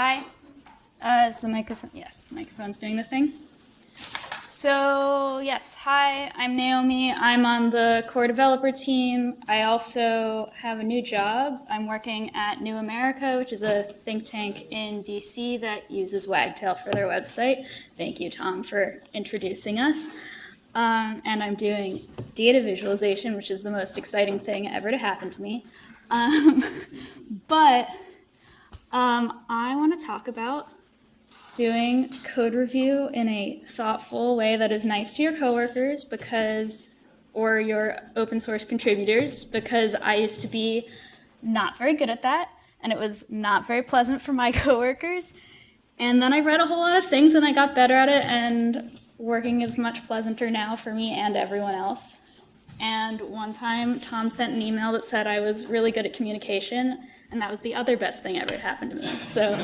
Hi. Uh, is the microphone? Yes, the microphone's doing the thing. So, yes, hi, I'm Naomi. I'm on the core developer team. I also have a new job. I'm working at New America, which is a think tank in DC that uses Wagtail for their website. Thank you, Tom, for introducing us. Um, and I'm doing data visualization, which is the most exciting thing ever to happen to me. Um, but um, I want to talk about doing code review in a thoughtful way that is nice to your coworkers because or your open source contributors because I used to be not very good at that and it was not very pleasant for my coworkers. And then I read a whole lot of things and I got better at it and working is much pleasanter now for me and everyone else. And one time Tom sent an email that said I was really good at communication and that was the other best thing ever happened to me. So,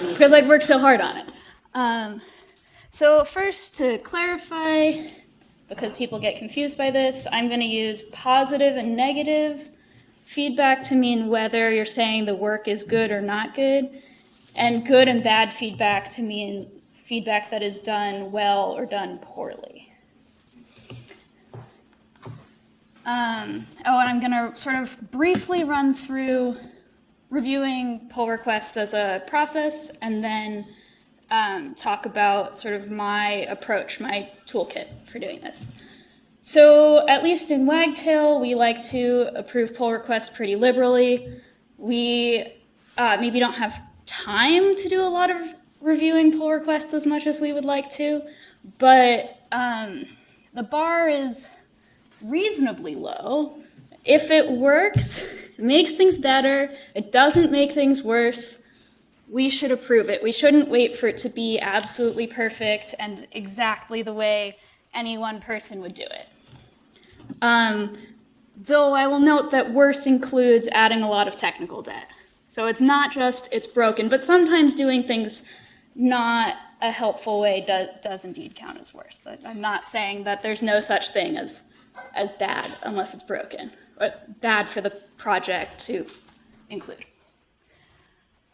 because I'd worked so hard on it. Um, so first, to clarify, because people get confused by this, I'm going to use positive and negative feedback to mean whether you're saying the work is good or not good, and good and bad feedback to mean feedback that is done well or done poorly. Um, oh, and I'm going to sort of briefly run through reviewing pull requests as a process and then um, talk about sort of my approach, my toolkit for doing this. So at least in Wagtail, we like to approve pull requests pretty liberally. We uh, maybe don't have time to do a lot of reviewing pull requests as much as we would like to, but um, the bar is reasonably low. If it works, it makes things better, it doesn't make things worse, we should approve it. We shouldn't wait for it to be absolutely perfect and exactly the way any one person would do it. Um, though I will note that worse includes adding a lot of technical debt. So it's not just it's broken, but sometimes doing things not a helpful way does, does indeed count as worse. I'm not saying that there's no such thing as as bad unless it's broken, but bad for the project to include.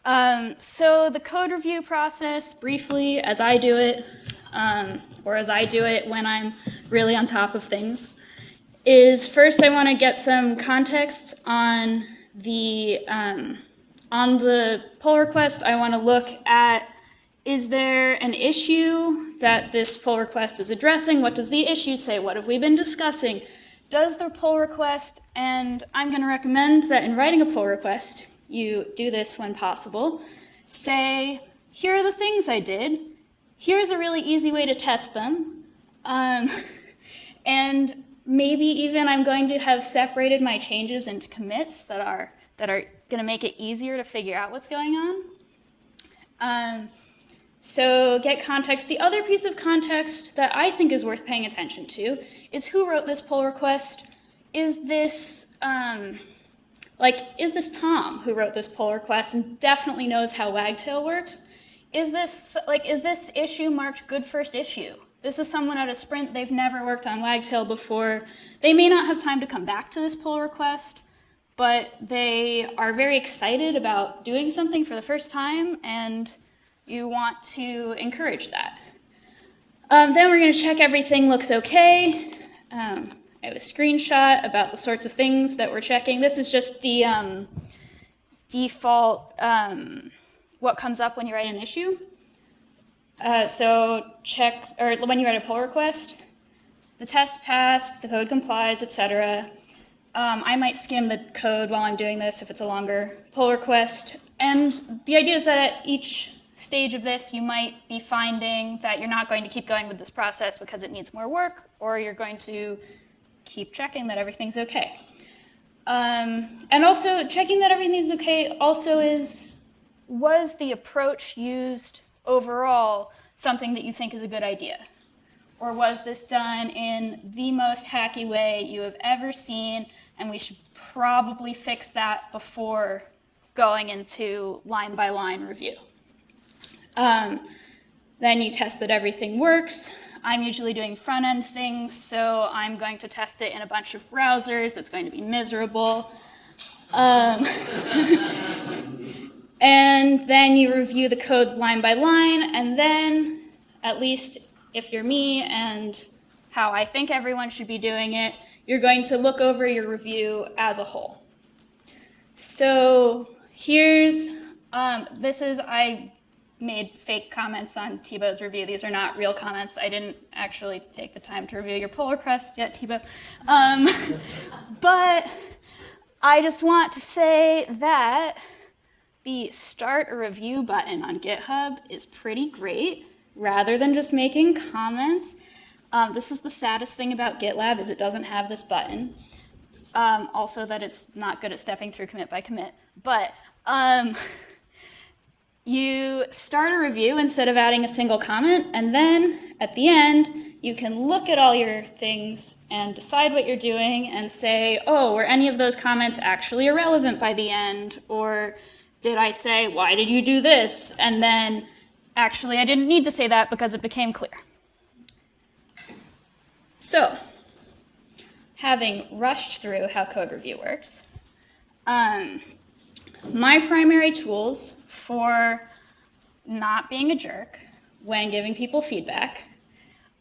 Um, so the code review process, briefly, as I do it, um, or as I do it when I'm really on top of things, is first I want to get some context on the um, on the pull request. I want to look at is there an issue that this pull request is addressing? What does the issue say? What have we been discussing? Does the pull request, and I'm going to recommend that in writing a pull request, you do this when possible, say, here are the things I did. Here's a really easy way to test them. Um, and maybe even I'm going to have separated my changes into commits that are, that are going to make it easier to figure out what's going on. Um, so get context. The other piece of context that I think is worth paying attention to is who wrote this pull request. Is this, um, like, is this Tom who wrote this pull request and definitely knows how Wagtail works? Is this, like, is this issue marked good first issue? This is someone at a sprint, they've never worked on Wagtail before. They may not have time to come back to this pull request, but they are very excited about doing something for the first time and you want to encourage that. Um, then we're going to check everything looks okay. Um, I have a screenshot about the sorts of things that we're checking. This is just the um, default, um, what comes up when you write an issue. Uh, so check, or when you write a pull request, the test passed, the code complies, etc. Um, I might skim the code while I'm doing this if it's a longer pull request. And the idea is that at each stage of this, you might be finding that you're not going to keep going with this process because it needs more work, or you're going to keep checking that everything's okay. Um, and also, checking that everything's okay also is, was the approach used overall something that you think is a good idea? Or was this done in the most hacky way you have ever seen, and we should probably fix that before going into line-by-line -line review? Um, then you test that everything works. I'm usually doing front-end things, so I'm going to test it in a bunch of browsers. It's going to be miserable. Um, And then you review the code line by line, and then, at least if you're me and how I think everyone should be doing it, you're going to look over your review as a whole. So here's, um, this is, I made fake comments on Thibaut's review. These are not real comments. I didn't actually take the time to review your pull request yet, Thibaut. Um, but I just want to say that the start a review button on GitHub is pretty great. Rather than just making comments, um, this is the saddest thing about GitLab is it doesn't have this button. Um, also that it's not good at stepping through commit by commit. But um, you start a review instead of adding a single comment, and then at the end, you can look at all your things and decide what you're doing and say, oh, were any of those comments actually irrelevant by the end? Or did I say, why did you do this? And then actually, I didn't need to say that because it became clear. So, having rushed through how code review works, um, my primary tools for not being a jerk when giving people feedback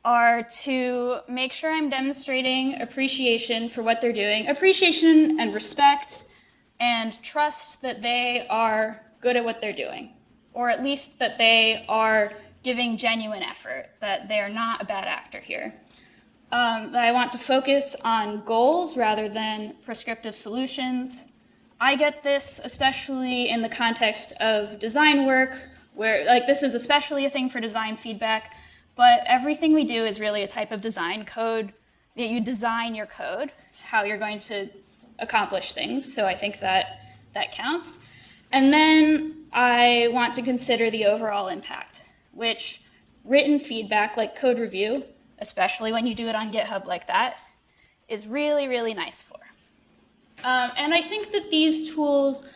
are to make sure I'm demonstrating appreciation for what they're doing, appreciation and respect, and trust that they are good at what they're doing, or at least that they are giving genuine effort, that they are not a bad actor here. Um, that I want to focus on goals rather than prescriptive solutions, I get this especially in the context of design work, where like this is especially a thing for design feedback, but everything we do is really a type of design code. that You design your code, how you're going to accomplish things. So I think that that counts. And then I want to consider the overall impact, which written feedback like code review, especially when you do it on GitHub like that, is really, really nice for. Um, and I think that these tools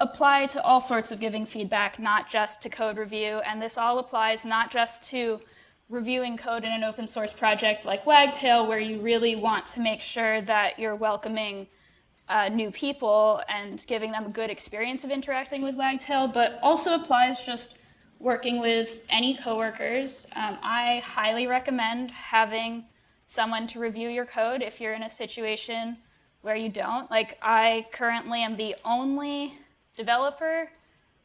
apply to all sorts of giving feedback, not just to code review. And this all applies not just to reviewing code in an open source project like Wagtail, where you really want to make sure that you're welcoming uh, new people and giving them a good experience of interacting with Wagtail, but also applies just working with any coworkers. Um, I highly recommend having someone to review your code if you're in a situation where you don't. Like I currently am the only developer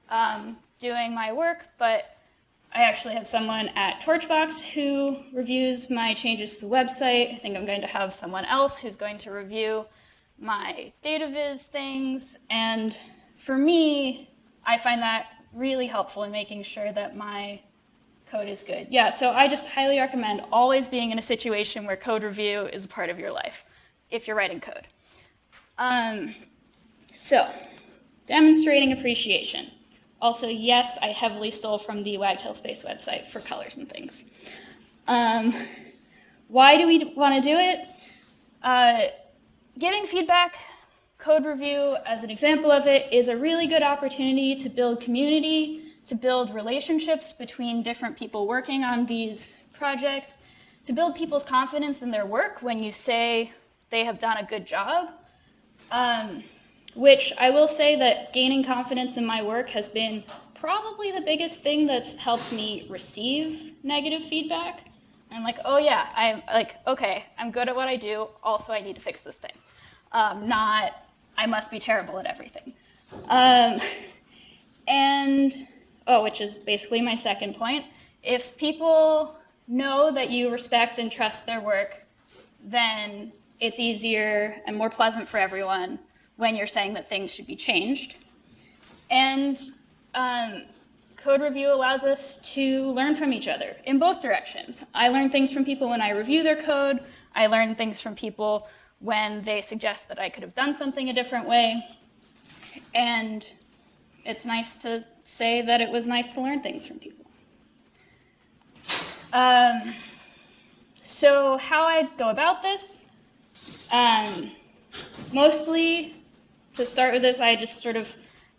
um, doing my work, but I actually have someone at Torchbox who reviews my changes to the website. I think I'm going to have someone else who's going to review my data viz things. And for me, I find that really helpful in making sure that my code is good. Yeah, so I just highly recommend always being in a situation where code review is a part of your life if you're writing code. Um, so, demonstrating appreciation. Also, yes, I heavily stole from the Wagtail Space website for colors and things. Um, why do we want to do it? Uh, giving feedback, code review as an example of it, is a really good opportunity to build community, to build relationships between different people working on these projects, to build people's confidence in their work when you say they have done a good job, um, which I will say that gaining confidence in my work has been probably the biggest thing that's helped me receive negative feedback. I'm like, oh yeah, I'm like, okay, I'm good at what I do. Also, I need to fix this thing. Um, not, I must be terrible at everything. Um, and, oh, which is basically my second point. If people know that you respect and trust their work, then it's easier and more pleasant for everyone when you're saying that things should be changed. And um, code review allows us to learn from each other in both directions. I learn things from people when I review their code. I learn things from people when they suggest that I could have done something a different way. And it's nice to say that it was nice to learn things from people. Um, so how I go about this um, mostly, to start with this, I just sort of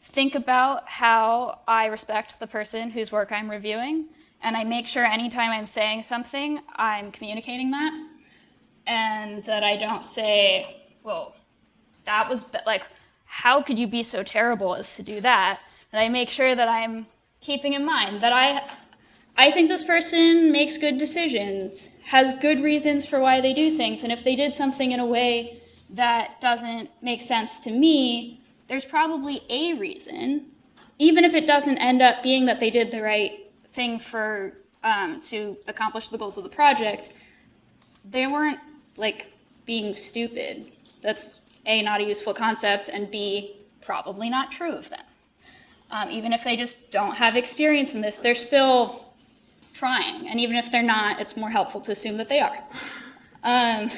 think about how I respect the person whose work I'm reviewing, and I make sure anytime I'm saying something, I'm communicating that, and that I don't say, well, that was like, how could you be so terrible as to do that? And I make sure that I'm keeping in mind that I I think this person makes good decisions, has good reasons for why they do things, and if they did something in a way that doesn't make sense to me, there's probably a reason, even if it doesn't end up being that they did the right thing for um, to accomplish the goals of the project. They weren't like being stupid. That's a not a useful concept, and b probably not true of them. Um, even if they just don't have experience in this, they're still trying. And even if they're not, it's more helpful to assume that they are. Um,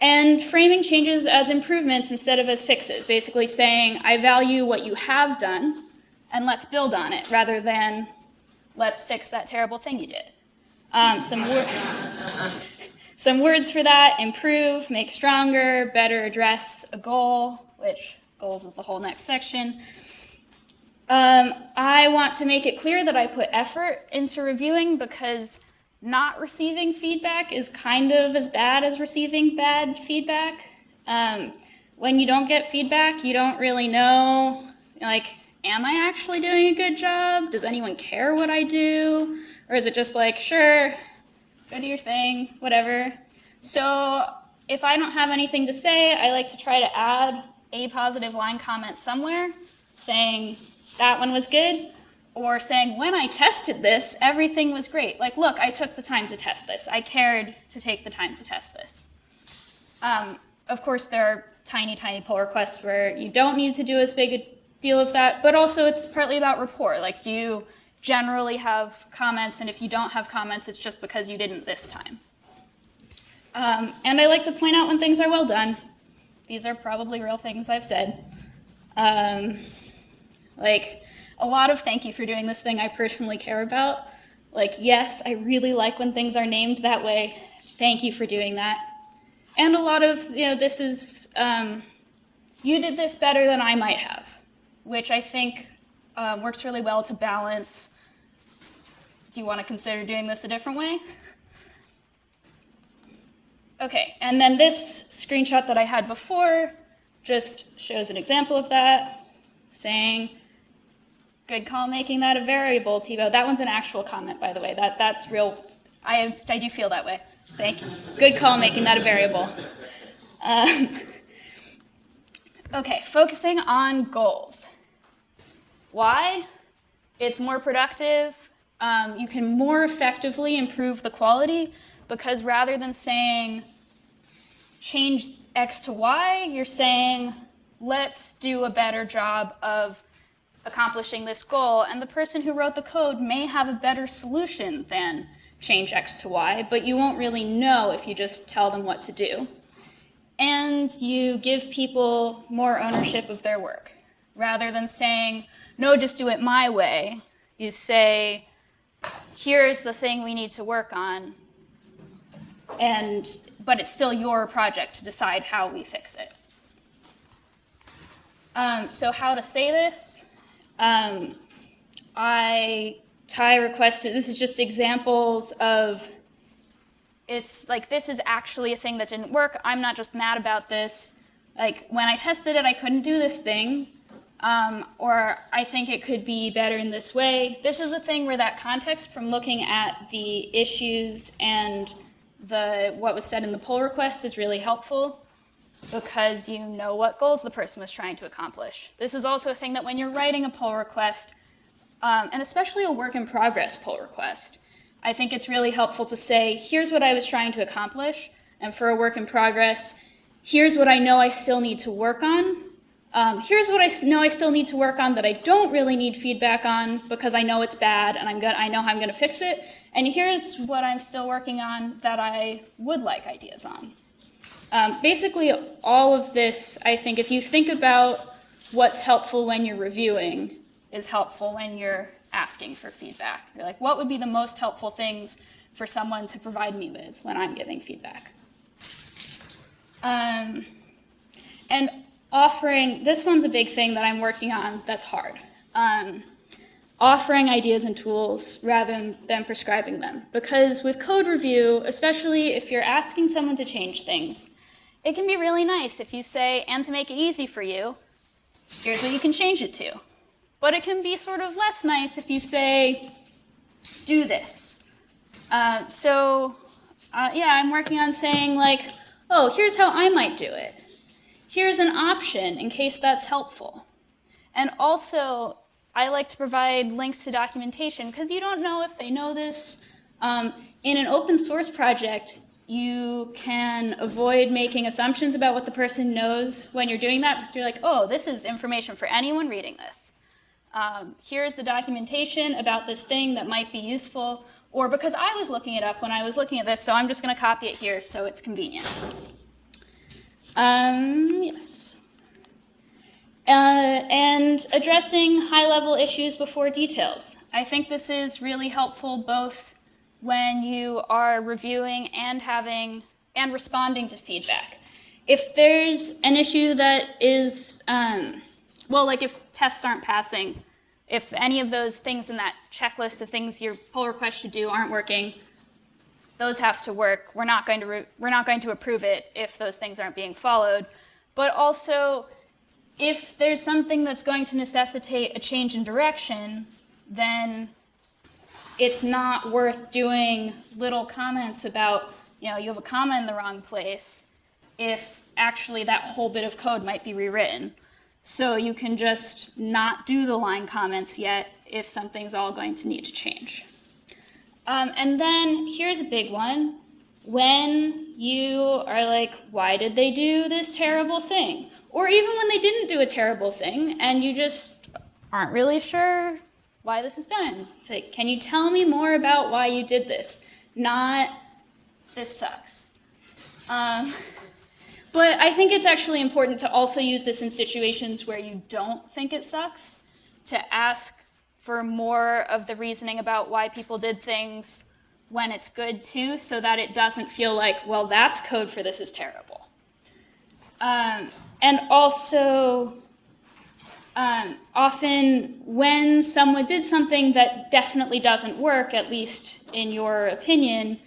and framing changes as improvements instead of as fixes, basically saying, I value what you have done, and let's build on it, rather than let's fix that terrible thing you did. Um, some, wor some words for that, improve, make stronger, better address a goal, which goals is the whole next section. Um, I want to make it clear that I put effort into reviewing because not receiving feedback is kind of as bad as receiving bad feedback. Um, when you don't get feedback, you don't really know, like, am I actually doing a good job? Does anyone care what I do? Or is it just like, sure, go do your thing, whatever. So if I don't have anything to say, I like to try to add a positive line comment somewhere saying, that one was good, or saying, when I tested this, everything was great. Like, look, I took the time to test this. I cared to take the time to test this. Um, of course, there are tiny, tiny pull requests where you don't need to do as big a deal of that, but also it's partly about rapport. Like, do you generally have comments, and if you don't have comments, it's just because you didn't this time. Um, and I like to point out when things are well done. These are probably real things I've said. Um, like, a lot of thank you for doing this thing I personally care about. Like, yes, I really like when things are named that way. Thank you for doing that. And a lot of, you know, this is, um, you did this better than I might have, which I think uh, works really well to balance. Do you want to consider doing this a different way? Okay, and then this screenshot that I had before just shows an example of that, saying, Good call making that a variable, Thibaut. That one's an actual comment, by the way. That, that's real. I, have, I do feel that way. Thank you. Good call making that a variable. Um, okay, focusing on goals. Why? It's more productive. Um, you can more effectively improve the quality because rather than saying change X to Y, you're saying let's do a better job of accomplishing this goal, and the person who wrote the code may have a better solution than change X to Y, but you won't really know if you just tell them what to do. And you give people more ownership of their work. Rather than saying, no, just do it my way, you say, here's the thing we need to work on, and, but it's still your project to decide how we fix it. Um, so how to say this? Um, I, Ty requested, this is just examples of, it's like this is actually a thing that didn't work. I'm not just mad about this. Like when I tested it, I couldn't do this thing. Um, or I think it could be better in this way. This is a thing where that context from looking at the issues and the what was said in the pull request is really helpful because you know what goals the person was trying to accomplish. This is also a thing that when you're writing a pull request, um, and especially a work in progress pull request, I think it's really helpful to say, here's what I was trying to accomplish, and for a work in progress, here's what I know I still need to work on. Um, here's what I know I still need to work on that I don't really need feedback on because I know it's bad and I'm I know how I'm going to fix it. And here's what I'm still working on that I would like ideas on. Um, basically, all of this, I think, if you think about what's helpful when you're reviewing, is helpful when you're asking for feedback. You're like, what would be the most helpful things for someone to provide me with when I'm giving feedback? Um, and offering, this one's a big thing that I'm working on that's hard. Um, offering ideas and tools rather than prescribing them. Because with code review, especially if you're asking someone to change things, it can be really nice if you say, and to make it easy for you, here's what you can change it to. But it can be sort of less nice if you say, do this. Uh, so, uh, yeah, I'm working on saying, like, oh, here's how I might do it. Here's an option in case that's helpful. And also, I like to provide links to documentation because you don't know if they know this. Um, in an open source project, you can avoid making assumptions about what the person knows when you're doing that because you're like, oh, this is information for anyone reading this. Um, here's the documentation about this thing that might be useful, or because I was looking it up when I was looking at this, so I'm just going to copy it here so it's convenient. Um, yes. Uh, and addressing high-level issues before details. I think this is really helpful both when you are reviewing and having and responding to feedback. If there's an issue that is, um, well, like if tests aren't passing, if any of those things in that checklist of things your pull request should do aren't working, those have to work. We're not going to we're not going to approve it if those things aren't being followed. But also, if there's something that's going to necessitate a change in direction, then it's not worth doing little comments about, you know, you have a comma in the wrong place if actually that whole bit of code might be rewritten. So you can just not do the line comments yet if something's all going to need to change. Um, and then here's a big one. When you are like, why did they do this terrible thing? Or even when they didn't do a terrible thing and you just aren't really sure why this is done. It's like, can you tell me more about why you did this? Not, this sucks. Um, but I think it's actually important to also use this in situations where you don't think it sucks, to ask for more of the reasoning about why people did things when it's good too, so that it doesn't feel like, well, that's code for this is terrible. Um, and also, um, often when someone did something that definitely doesn't work, at least in your opinion,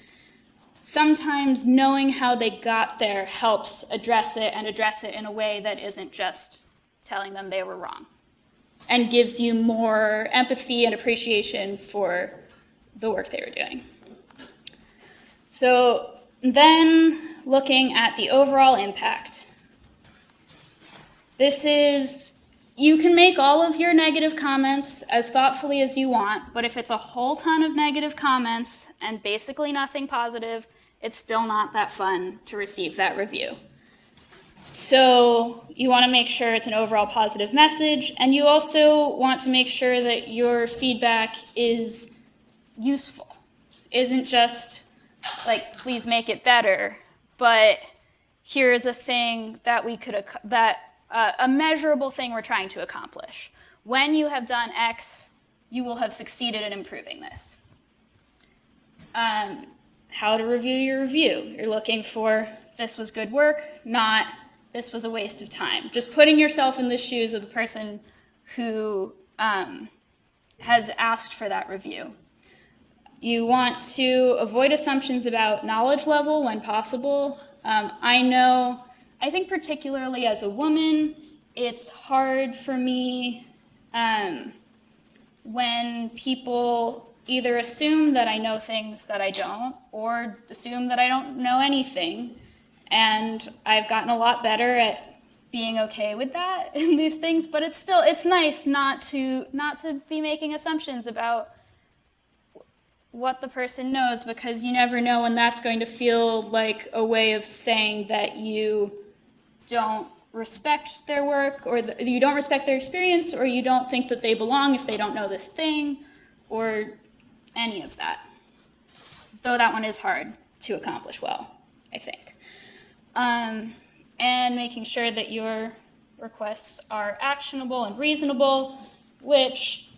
sometimes knowing how they got there helps address it and address it in a way that isn't just telling them they were wrong and gives you more empathy and appreciation for the work they were doing. So then looking at the overall impact. This is you can make all of your negative comments as thoughtfully as you want, but if it's a whole ton of negative comments and basically nothing positive, it's still not that fun to receive that review. So you want to make sure it's an overall positive message, and you also want to make sure that your feedback is useful. Isn't just like, please make it better, but here's a thing that we could, that uh, a measurable thing we're trying to accomplish. When you have done X, you will have succeeded in improving this. Um, how to review your review. You're looking for this was good work, not this was a waste of time. Just putting yourself in the shoes of the person who um, has asked for that review. You want to avoid assumptions about knowledge level when possible. Um, I know I think particularly as a woman, it's hard for me um, when people either assume that I know things that I don't or assume that I don't know anything. And I've gotten a lot better at being okay with that in these things, but it's still it's nice not to not to be making assumptions about what the person knows because you never know when that's going to feel like a way of saying that you don't respect their work or the, you don't respect their experience or you don't think that they belong if they don't know this thing or any of that. Though that one is hard to accomplish well, I think. Um, and making sure that your requests are actionable and reasonable, which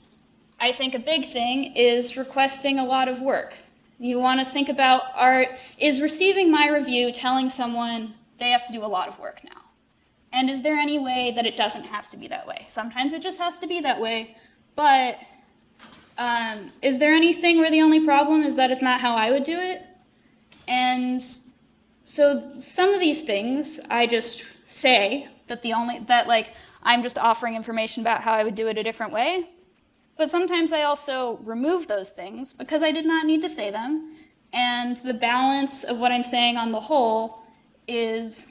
I think a big thing is requesting a lot of work. You want to think about, are, is receiving my review telling someone they have to do a lot of work now? And is there any way that it doesn't have to be that way? Sometimes it just has to be that way, but um, is there anything where the only problem is that it's not how I would do it? And so some of these things I just say that the only, that like, I'm just offering information about how I would do it a different way. But sometimes I also remove those things because I did not need to say them. And the balance of what I'm saying on the whole is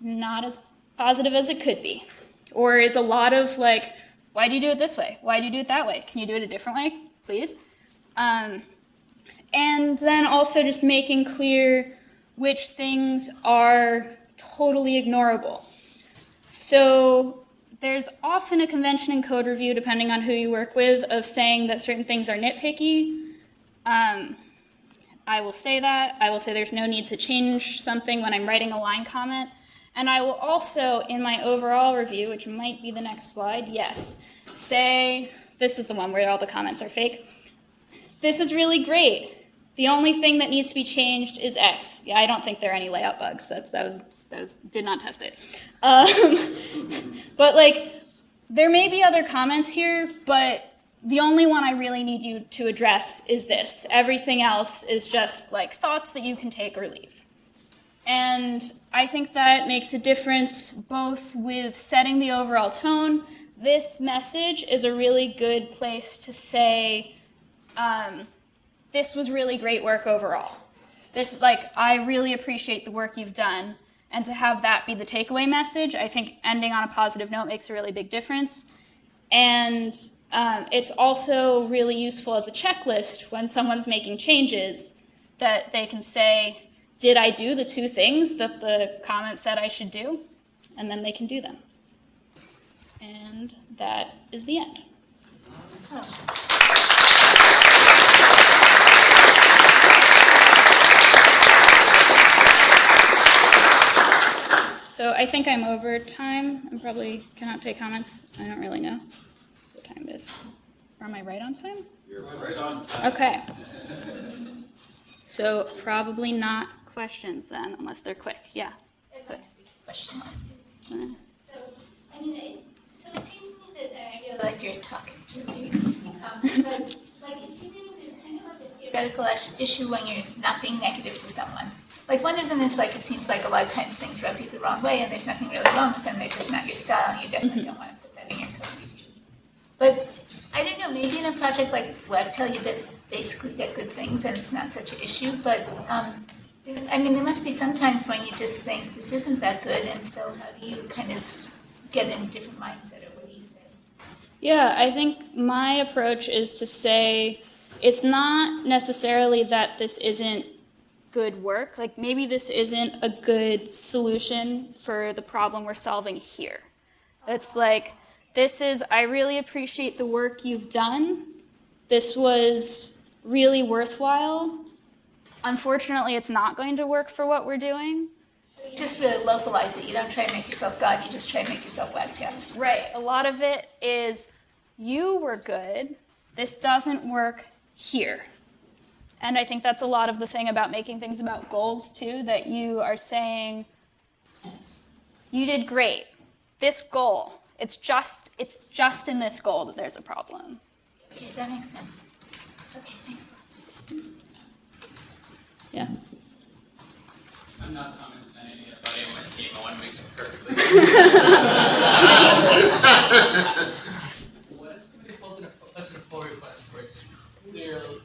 not as positive as it could be. Or is a lot of like, why do you do it this way? Why do you do it that way? Can you do it a different way, please? Um, and then also just making clear which things are totally ignorable. So there's often a convention in code review, depending on who you work with, of saying that certain things are nitpicky. Um, I will say that. I will say there's no need to change something when I'm writing a line comment. And I will also, in my overall review, which might be the next slide, yes, say, this is the one where all the comments are fake. This is really great. The only thing that needs to be changed is X. Yeah, I don't think there are any layout bugs. That's, that was that was, did not test it. Um, but like, there may be other comments here, but the only one I really need you to address is this. Everything else is just like thoughts that you can take or leave. And I think that makes a difference both with setting the overall tone. This message is a really good place to say, um, this was really great work overall. This, is like, I really appreciate the work you've done and to have that be the takeaway message, I think ending on a positive note makes a really big difference. And um, it's also really useful as a checklist when someone's making changes that they can say, did I do the two things that the comment said I should do? And then they can do them. And that is the end. Oh. So I think I'm over time. I probably cannot take comments. I don't really know what time it is. Or am I right on time? You're right on time. Okay. So probably not questions then, unless they're quick. Yeah. Quick. Question. So, I mean, it, so it seems to me that I really like your talk. It's really, um, but like it seems to me there's kind of like a theoretical issue when you're not being negative to someone. Like one of them is like it seems like a lot of times things rub you the wrong way, and there's nothing really wrong with them. They're just not your style, and you definitely don't want to put that in your code. But I don't know. Maybe in a project like Wagtail, you basically get good things, and it's not such an issue. But um, I mean, there must be some times when you just think this isn't that good, and so how do you kind of get in a different mindset, or what do you say? Yeah, I think my approach is to say it's not necessarily that this isn't good work. Like maybe this isn't a good solution for the problem we're solving here. It's like, this is, I really appreciate the work you've done. This was really worthwhile. Unfortunately, it's not going to work for what we're doing. You just really localize it. You don't try and make yourself God, you just try and make yourself wagtail. Right. A lot of it is, you were good. This doesn't work here. And I think that's a lot of the thing about making things about goals too, that you are saying, you did great. This goal, it's just, it's just in this goal that there's a problem. Okay, that makes sense. Okay, thanks. Yeah. I'm not commenting on any about anyone's team. I want to make them perfectly. what if somebody pulls in a, a pull request where it's clearly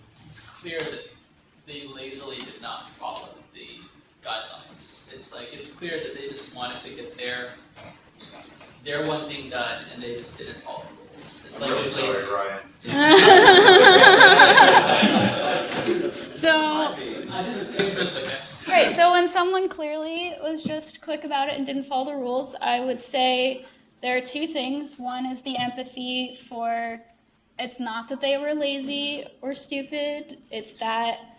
clear that they lazily did not follow the guidelines. It's like it's clear that they just wanted to get their their one thing done and they just didn't follow the rules. It's I'm like really it's sorry, lazy. so uh, this is, okay. Right, so when someone clearly was just quick about it and didn't follow the rules, I would say there are two things. One is the empathy for it's not that they were lazy or stupid, it's that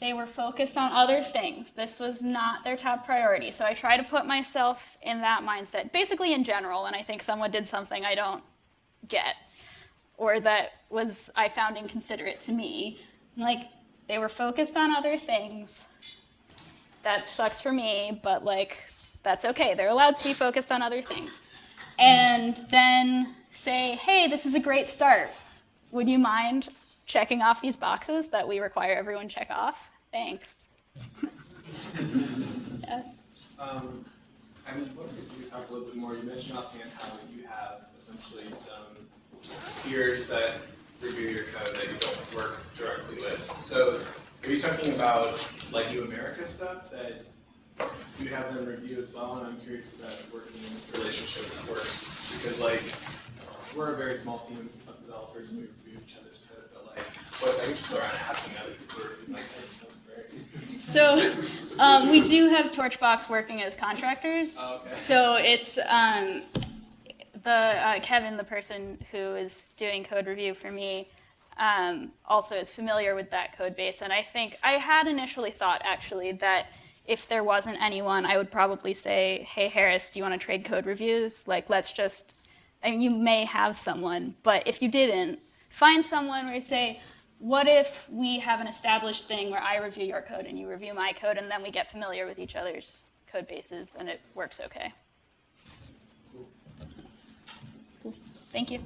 they were focused on other things. This was not their top priority. So I try to put myself in that mindset, basically in general, when I think someone did something I don't get or that was I found inconsiderate to me. Like they were focused on other things. That sucks for me, but like that's okay. They're allowed to be focused on other things. And then say, hey, this is a great start would you mind checking off these boxes that we require everyone check off? Thanks. um, I'm wondering if you talk a little bit more, you mentioned offhand how you have essentially some peers that review your code that you don't work directly with. So are you talking about like New America stuff that you have them review as well? And I'm curious if that working relationship that works, because like, we're a very small team of developers and we review each other's code, but like, what, I just around asking other people to review my code. So um, we do have Torchbox working as contractors. Oh, okay. So it's um, the uh, Kevin, the person who is doing code review for me, um, also is familiar with that code base. And I think I had initially thought actually that if there wasn't anyone, I would probably say, "Hey Harris, do you want to trade code reviews? Like, let's just." I mean, you may have someone, but if you didn't, find someone where you say, what if we have an established thing where I review your code and you review my code, and then we get familiar with each other's code bases and it works okay? Cool. Thank you.